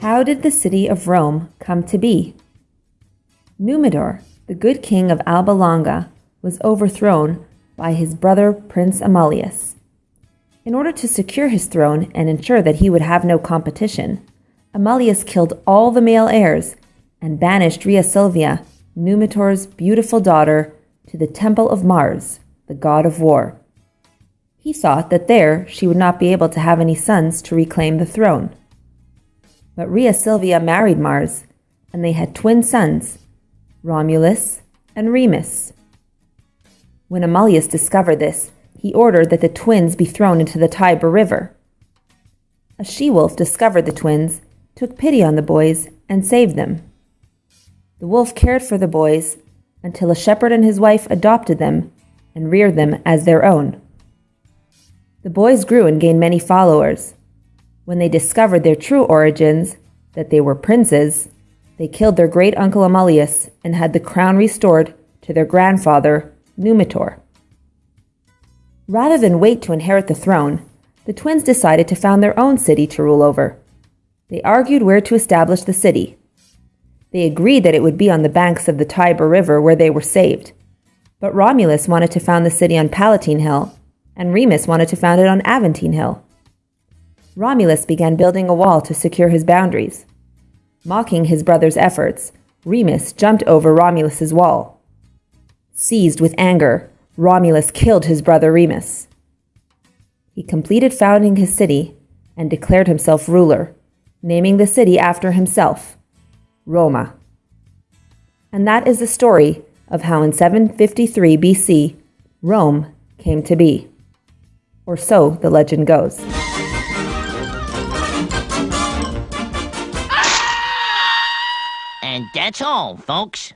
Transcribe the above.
How did the city of Rome come to be? Numitor, the good king of Alba Longa, was overthrown by his brother Prince Amulius. In order to secure his throne and ensure that he would have no competition, Amulius killed all the male heirs and banished Rhea Silvia, Numitor's beautiful daughter, to the temple of Mars, the god of war. He thought that there she would not be able to have any sons to reclaim the throne. But Rhea Silvia married Mars, and they had twin sons, Romulus and Remus. When Amulius discovered this, he ordered that the twins be thrown into the Tiber River. A she wolf discovered the twins, took pity on the boys, and saved them. The wolf cared for the boys until a shepherd and his wife adopted them and reared them as their own. The boys grew and gained many followers. When they discovered their true origins, that they were princes, they killed their great uncle Amulius and had the crown restored to their grandfather, Numitor. Rather than wait to inherit the throne, the twins decided to found their own city to rule over. They argued where to establish the city. They agreed that it would be on the banks of the Tiber River where they were saved. But Romulus wanted to found the city on Palatine Hill, and Remus wanted to found it on Aventine Hill. Romulus began building a wall to secure his boundaries. Mocking his brother's efforts, Remus jumped over Romulus's wall. Seized with anger, Romulus killed his brother Remus. He completed founding his city and declared himself ruler, naming the city after himself, Roma. And that is the story of how in 753 BC, Rome came to be. Or so the legend goes. And that's all, folks.